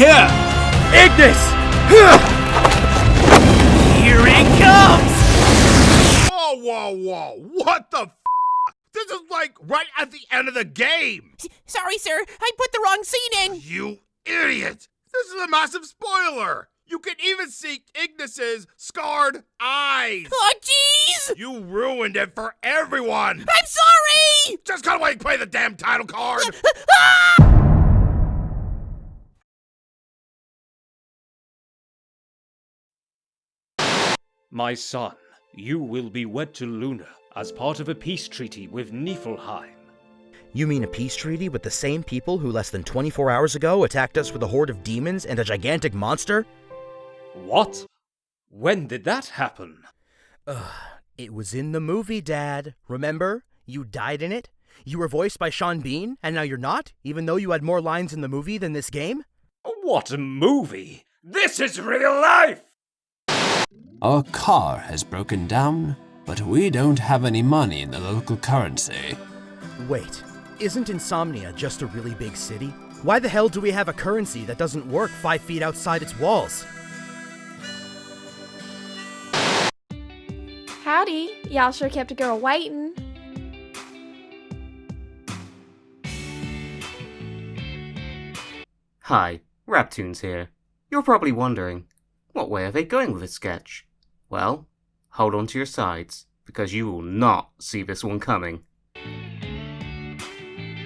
Here! Ignis! Here it comes! Whoa, whoa, whoa! What the f? This is like right at the end of the game! Sorry, sir. I put the wrong scene in. You idiot! This is a massive spoiler! You can even see Ignis's scarred eyes! Oh, jeez! You ruined it for everyone! I'm sorry! Just got away and play the damn title card! Ah! My son, you will be wed to Luna as part of a peace treaty with Niflheim. You mean a peace treaty with the same people who less than 24 hours ago attacked us with a horde of demons and a gigantic monster? What? When did that happen? Ugh, it was in the movie, Dad. Remember? You died in it? You were voiced by Sean Bean, and now you're not, even though you had more lines in the movie than this game? What a movie! This is real life! Our car has broken down, but we don't have any money in the local currency. Wait, isn't Insomnia just a really big city? Why the hell do we have a currency that doesn't work five feet outside its walls? Howdy. Y'all sure kept a girl waiting. Hi, Rabtoons here. You're probably wondering, what way are they going with this sketch? Well, hold on to your sides, because you will not see this one coming.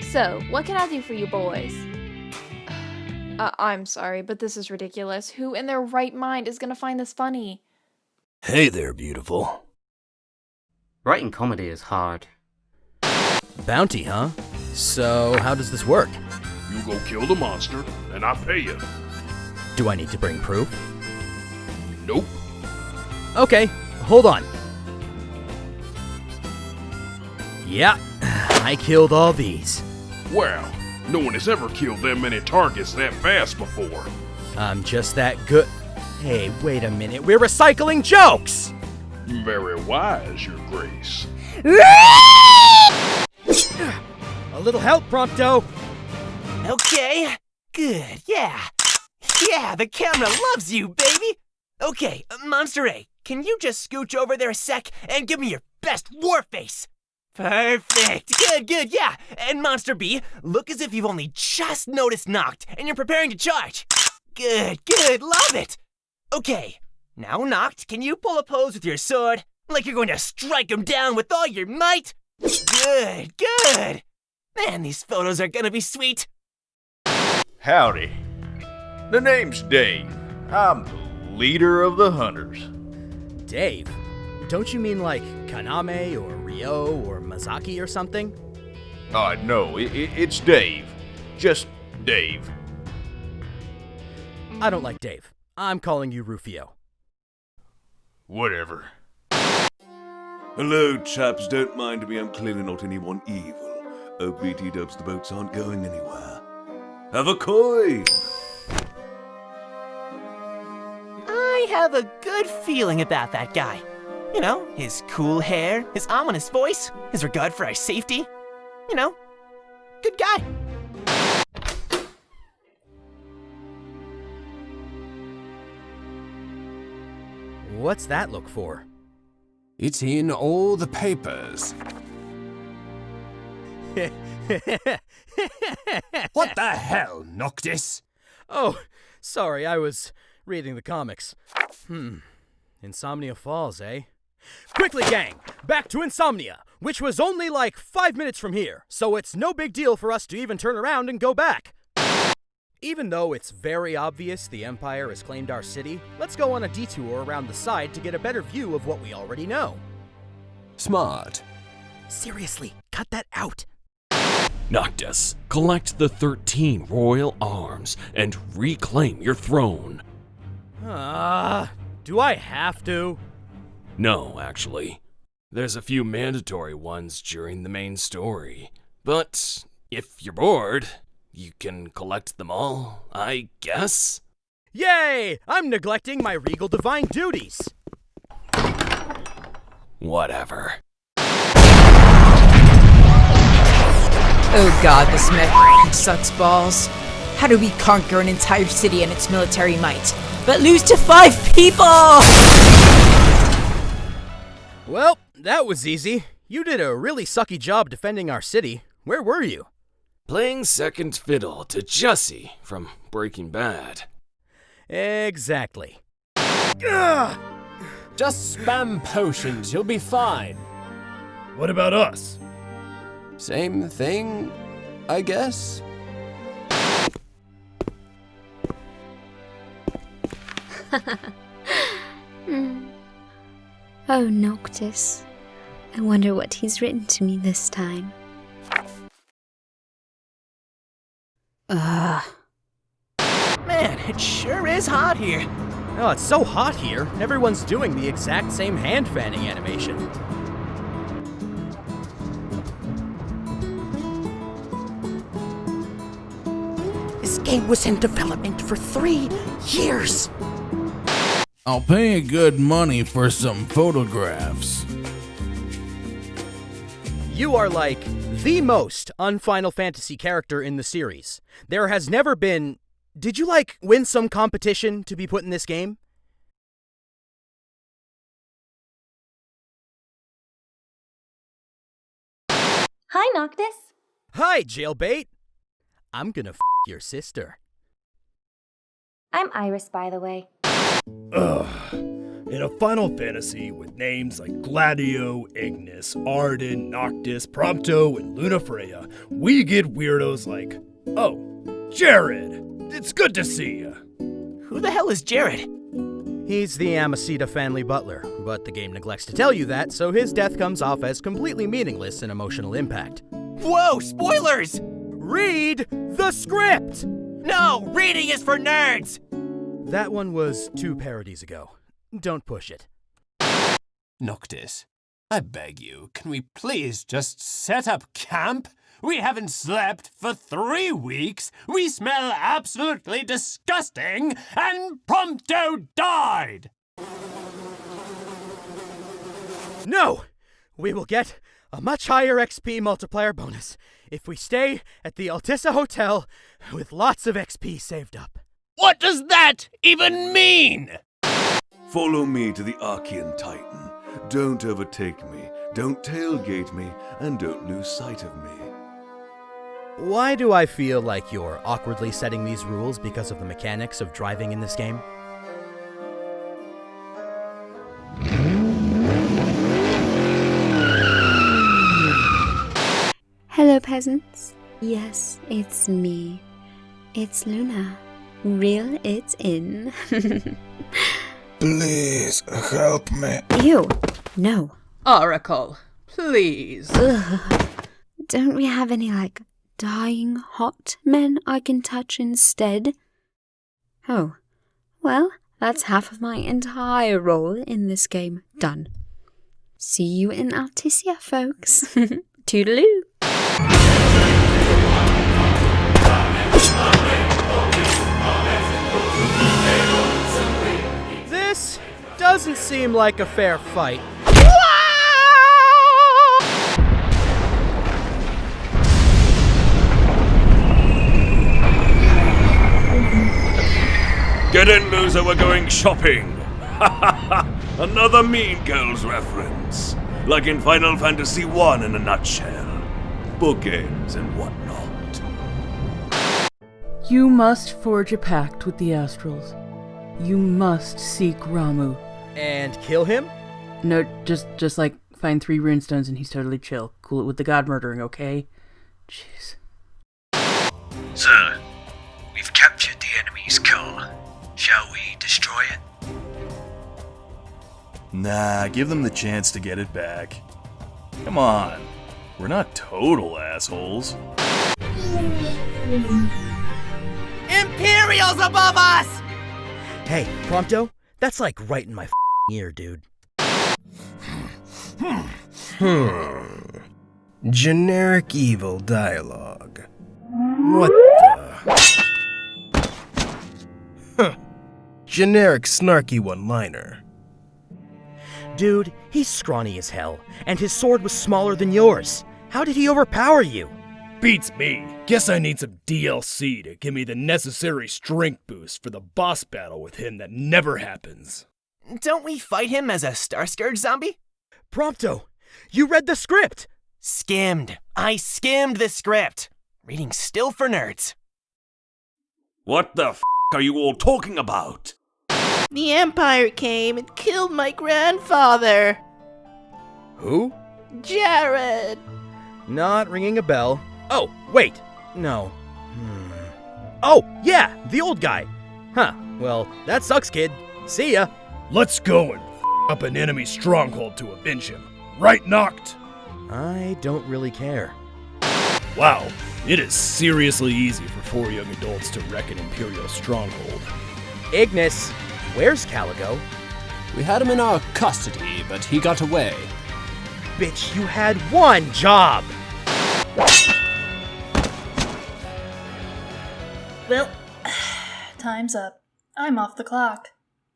So, what can I do for you boys? Uh, I'm sorry, but this is ridiculous. Who in their right mind is gonna find this funny? Hey there, beautiful. Writing comedy is hard. Bounty, huh? So, how does this work? You go kill the monster, and I pay you. Do I need to bring proof? Nope. Okay, hold on. Yeah, I killed all these. Wow, no one has ever killed that many targets that fast before. I'm just that good. Hey, wait a minute. We're recycling jokes! Very wise, Your Grace. A little help, Prompto. Okay. Good, yeah. Yeah, the camera loves you, baby. Okay, uh, Monster A, can you just scooch over there a sec and give me your best war face? Perfect. Good, good, yeah. And Monster B, look as if you've only just noticed Noct and you're preparing to charge. Good, good, love it. Okay, now Noct, can you pull a pose with your sword? Like you're going to strike him down with all your might? Good, good. Man, these photos are gonna be sweet. Howdy. The name's Dave. I'm leader of the hunters. Dave? Don't you mean like Kaname or Ryo or Mazaki or something? Uh, no, it, it, it's Dave. Just Dave. I don't like Dave. I'm calling you Rufio. Whatever. Hello, chaps. Don't mind me. I'm clearly not anyone evil. Oh, BT dubs, the boats aren't going anywhere. Have a coin! I have a good feeling about that guy. You know, his cool hair, his ominous voice, his regard for our safety. You know, good guy. What's that look for? It's in all the papers. what the hell, Noctis? Oh, sorry, I was reading the comics. Hmm. Insomnia Falls, eh? Quickly, gang! Back to Insomnia, which was only like five minutes from here, so it's no big deal for us to even turn around and go back. Even though it's very obvious the Empire has claimed our city, let's go on a detour around the side to get a better view of what we already know. Smart. Seriously, cut that out. Noctis, collect the 13 royal arms and reclaim your throne. Ah, uh, do I have to? No, actually. There's a few mandatory ones during the main story. But if you're bored, you can collect them all, I guess? Yay! I'm neglecting my regal divine duties! Whatever. Oh god, this mech sucks balls. How do we conquer an entire city and its military might, but lose to five people? Well, that was easy. You did a really sucky job defending our city. Where were you? Playing second fiddle to Jesse from Breaking Bad. Exactly. Ugh. Just spam potions, you'll be fine. What about us? Same thing, I guess. Hmm. Oh, Noctis. I wonder what he's written to me this time. Ugh. Man, it sure is hot here. Oh, it's so hot here. Everyone's doing the exact same hand fanning animation. This game was in development for three years. I'll pay you good money for some photographs. You are like the most unFinal Fantasy character in the series. There has never been. Did you like win some competition to be put in this game? Hi, Noctis. Hi, Jailbait. I'm gonna f your sister. I'm Iris, by the way. Ugh. In a Final Fantasy with names like Gladio, Ignis, Ardyn, Noctis, Prompto, and Lunafreya, we get weirdos like, oh, Jared, it's good to see you. Who the hell is Jared? He's the Amicitia family butler, but the game neglects to tell you that, so his death comes off as completely meaningless in emotional impact. Whoa, spoilers! Read the script! No, reading is for nerds! That one was two parodies ago. Don't push it. Noctis, I beg you, can we please just set up camp? We haven't slept for three weeks, we smell absolutely disgusting, and Prompto died! No! We will get a much higher XP multiplier bonus if we stay at the Altissia Hotel with lots of XP saved up. What does that even mean? Follow me to the Archaean Titan. Don't overtake me, don't tailgate me, and don't lose sight of me. Why do I feel like you're awkwardly setting these rules because of the mechanics of driving in this game? Hello, peasants. Yes, it's me. It's Luna. Reel it in. Please help me. Ew. No. Oracle, please. Ugh. Don't we have any, like, dying hot men I can touch instead? Oh. Well, that's half of my entire role in this game done. See you in Altissia, folks. Toodaloo. Doesn't seem like a fair fight. Get in, loser, we're going shopping. Another Mean Girls reference. Like in Final Fantasy I in a nutshell. Bookends and whatnot. You must forge a pact with the Astrals. You must seek Ramuh. And kill him? No, just just like find three runestones and he's totally chill. Cool it with the god murdering, okay? Jeez. Sir, we've captured the enemy's car. Shall we destroy it? Nah, give them the chance to get it back. Come on, we're not total assholes. Imperials above us! Hey, Prompto, that's like right in my ear, dude. Hmm. Generic evil dialogue. What the? Huh. Generic snarky one liner. Dude, he's scrawny as hell, and his sword was smaller than yours. How did he overpower you? Beats me. Guess I need some DLC to give me the necessary strength boost for the boss battle with him that never happens. Don't we fight him as a Star Scourge zombie? Prompto, you read the script! Skimmed. I skimmed the script. Reading still for nerds. What the f are you all talking about? The Empire came and killed my grandfather. Who? Jared. Not ringing a bell. Oh, wait. No. Hmm. Oh, yeah, the old guy. Huh. Well, that sucks, kid. See ya. Let's go and f- up an enemy stronghold to avenge him. Right, Noct? I don't really care. Wow, it is seriously easy for four young adults to wreck an Imperial stronghold. Ignis, where's Caligo? We had him in our custody, but he got away. Bitch, you had one job! Well, time's up. I'm off the clock.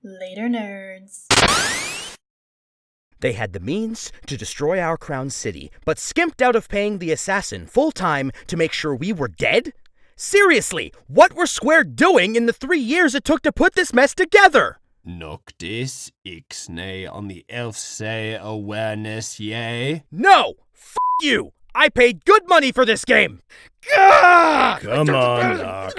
Later, nerds. They had the means to destroy our crown city, but skimped out of paying the assassin full time to make sure we were dead? Seriously, what were Square doing in the three years it took to put this mess together? Noctis ixnay on the elf say awareness, yay? No! F you! I paid good money for this game! Come on, Noct.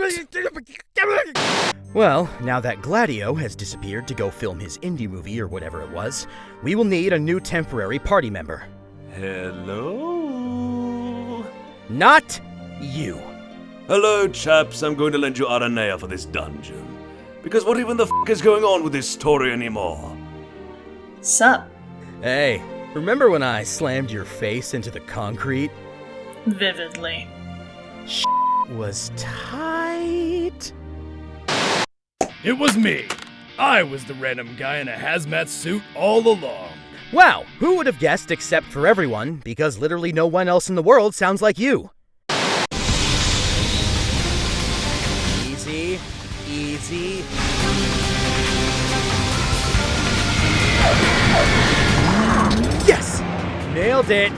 Well, now that Gladio has disappeared to go film his indie movie or whatever it was, we will need a new temporary party member. Hello? Not you. Hello, chaps. I'm going to lend you Aranea for this dungeon. Because what even the f is going on with this story anymore? Sup? Hey, remember when I slammed your face into the concrete? Vividly. Sh Was tight. It was me. I was the random guy in a hazmat suit all along. Wow, who would have guessed except for everyone, because literally no one else in the world sounds like you. It!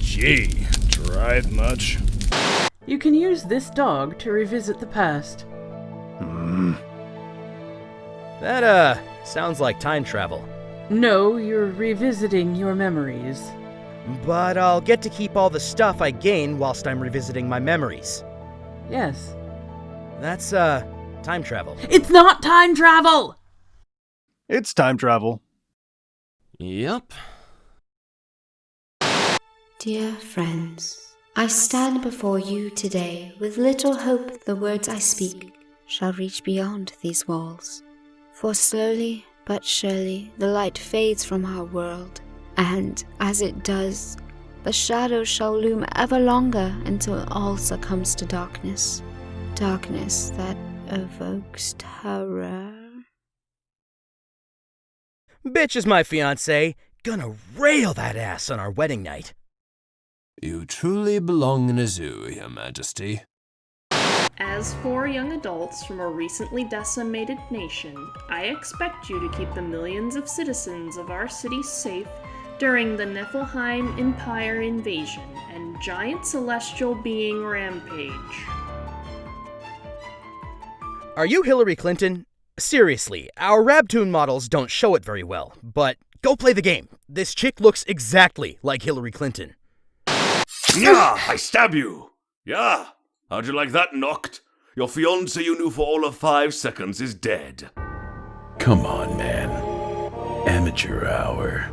Gee, drive much? You can use this dog to revisit the past. Hmm. That, uh, sounds like time travel. No, you're revisiting your memories. But I'll get to keep all the stuff I gain whilst I'm revisiting my memories. Yes. That's, uh, time travel. It's not time travel! It's time travel. Yep. Dear friends, I stand before you today with little hope the words I speak shall reach beyond these walls. For slowly but surely the light fades from our world, and as it does, the shadow shall loom ever longer until all succumbs to darkness. Darkness that evokes terror. Bitch is my fiance. Gonna rail that ass on our wedding night. You truly belong in a zoo, Your Majesty. As four young adults from a recently decimated nation, I expect you to keep the millions of citizens of our city safe during the Niflheim Empire invasion and giant celestial being rampage. Are you Hillary Clinton? Seriously, our Rabtoon models don't show it very well, but go play the game. This chick looks exactly like Hillary Clinton. Yeah, I stab you. Yeah. How'd you like that, Noct? Your fiance you knew for all of five seconds is dead. Come on, man. Amateur hour.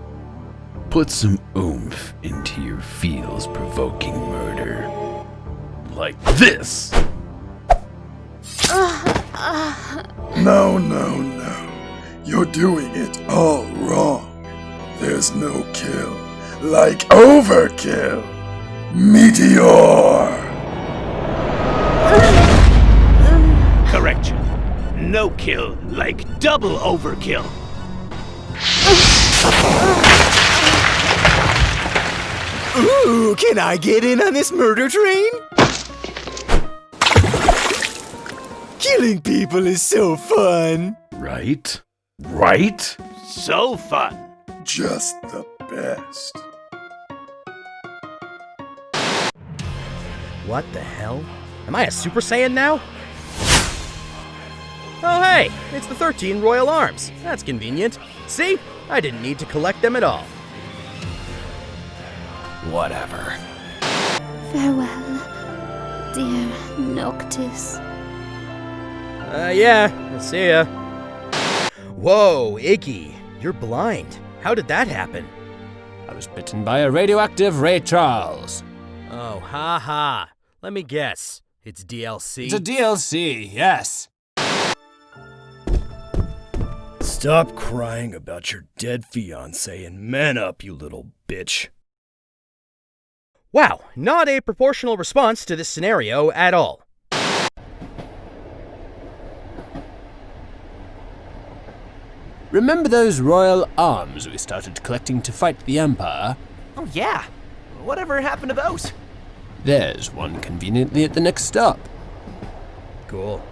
Put some oomph into your feels provoking murder. Like this! No, no, no. You're doing it all wrong. There's no kill like overkill. Meteor! Correction. No kill like double overkill. Ooh, can I get in on this murder train? Killing people is so fun. Right? Right? so fun. Just the best. What the hell? Am I a Super Saiyan now? Oh hey, it's the 13 Royal Arms. That's convenient. See? I didn't need to collect them at all. Whatever. Farewell, dear Noctis. Uh, yeah, see ya. Whoa, Iggy, you're blind. How did that happen? I was bitten by a radioactive Ray Charles. Oh, ha ha. Let me guess. It's DLC. It's a DLC, yes. Stop crying about your dead fiance and man up, you little bitch. Wow, not a proportional response to this scenario at all. Remember those royal arms we started collecting to fight the Empire? Oh, yeah. Whatever happened to those? There's one conveniently at the next stop. Cool.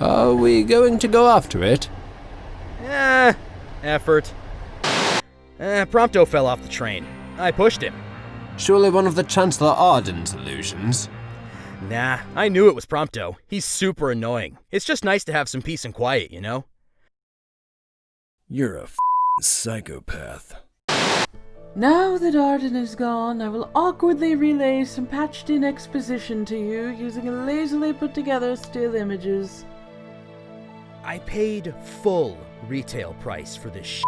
Are we going to go after it? Eh, effort. Eh, Prompto fell off the train. I pushed him. Surely one of the Chancellor Ardyn's illusions. Nah, I knew it was Prompto. He's super annoying. It's just nice to have some peace and quiet, you know? You're a psychopath. Now that Ardyn is gone, I will awkwardly relay some patched in exposition to you using lazily put together still images. I paid full retail price for this sh.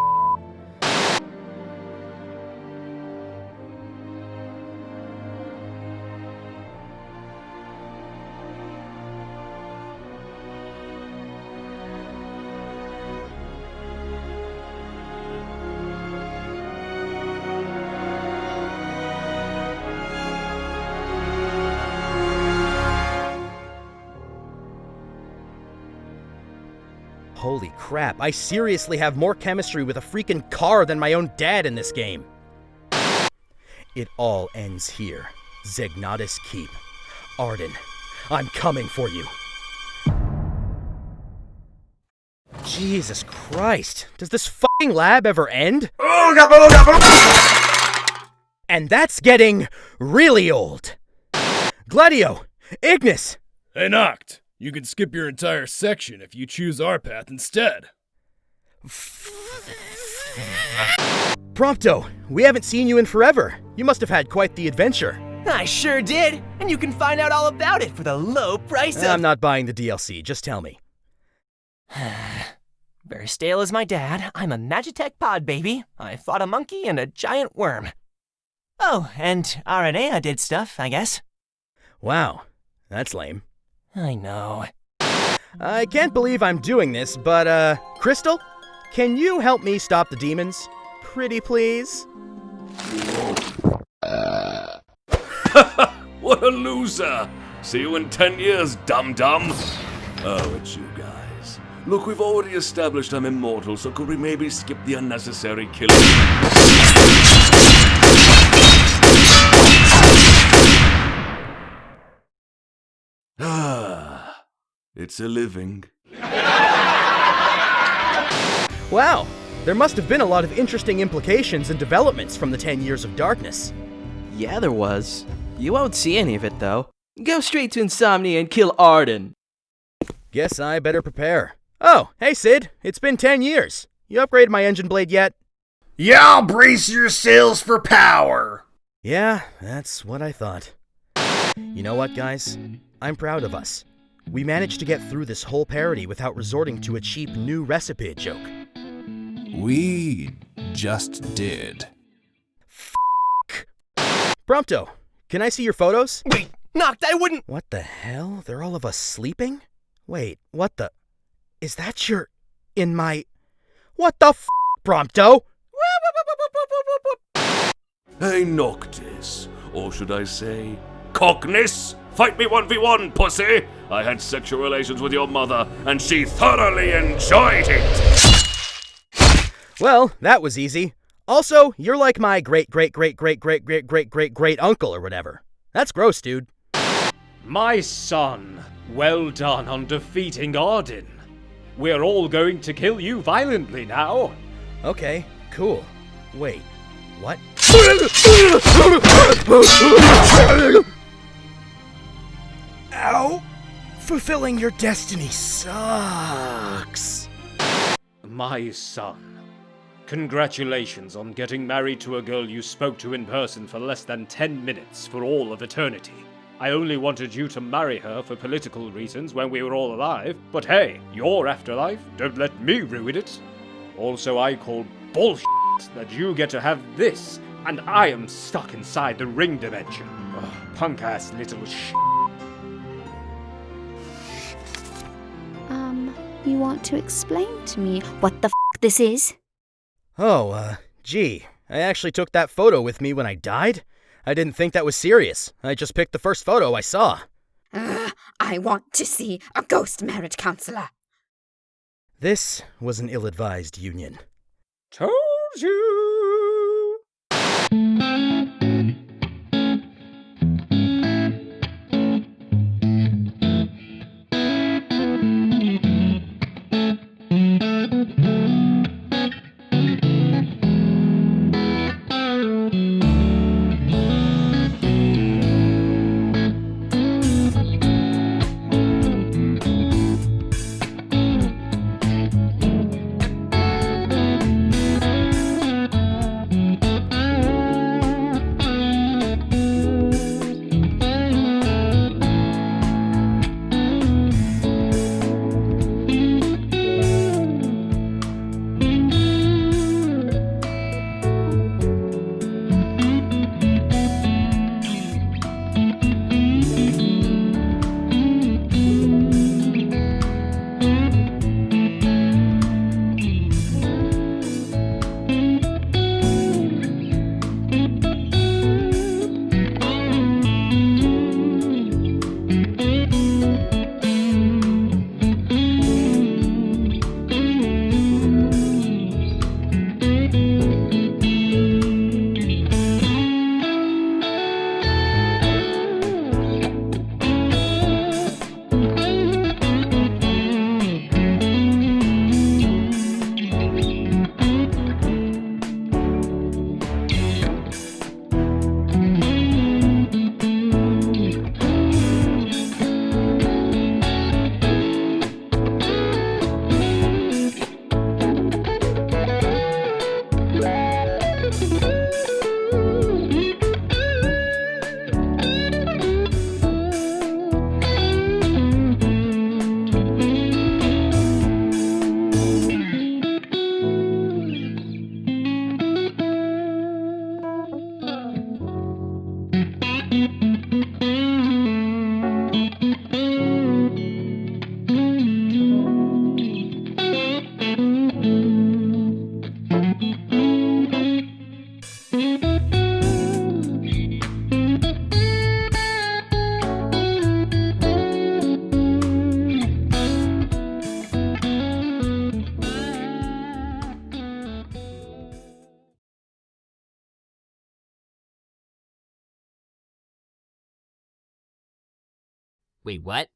Crap, I seriously have more chemistry with a freaking car than my own dad in this game. It all ends here. Zegnautus Keep. Ardyn, I'm coming for you. Jesus Christ, does this fucking lab ever end? And that's getting really old. Gladio, Ignis. Hey, Noct. You can skip your entire section if you choose our path instead. Prompto, we haven't seen you in forever. You must have had quite the adventure. I sure did, and you can find out all about it for the low price of. I'm not buying the DLC, just tell me. Verstael as my dad, I'm a Magitech pod baby. I fought a monkey and a giant worm. Oh, and Aranea did stuff, I guess. Wow, that's lame. I know. I can't believe I'm doing this, but, uh, Crystal, can you help me stop the demons? Pretty please? what a loser! See you in ten years, dum dum! Oh, it's you guys. Look, we've already established I'm immortal, so could we maybe skip the unnecessary killing? It's a living. Wow, there must have been a lot of interesting implications and developments from the 10 years of darkness. Yeah, there was. You won't see any of it, though. Go straight to Insomnia and kill Ardyn. Guess I better prepare. Oh, hey Cid, it's been 10 years. You upgraded my engine blade yet? Y'all brace yourselves for power! Yeah, that's what I thought. You know what, guys? I'm proud of us. We managed to get through this whole parody without resorting to a cheap new recipe joke. We just did. F- Prompto, can I see your photos? Wait, Noct, I wouldn't. What the hell? They're all of us sleeping? Wait, what the? Is that your. in my. What the f, Prompto? Hey, Noctis. Or should I say, Cockness? Fight me 1v1, pussy! I had sexual relations with your mother, and she thoroughly enjoyed it! Well, that was easy. Also, you're like my great great great great great great great great great uncle or whatever. That's gross, dude. My son, well done on defeating Ardyn. We're all going to kill you violently now. Okay, cool. Wait, what? Ow! Fulfilling your destiny sucks. My son, congratulations on getting married to a girl you spoke to in person for less than 10 minutes for all of eternity. I only wanted you to marry her for political reasons when we were all alive, but hey, your afterlife, don't let me ruin it. Also, I call bullshit that you get to have this, and I am stuck inside the ring dimension. Punk ass little sh. You want to explain to me what the f this is? Oh, uh, gee, I actually took that photo with me when I died? I didn't think that was serious. I just picked the first photo I saw. Ugh, I want to see a ghost marriage counselor. This was an ill advised union. Told you! Wait, what?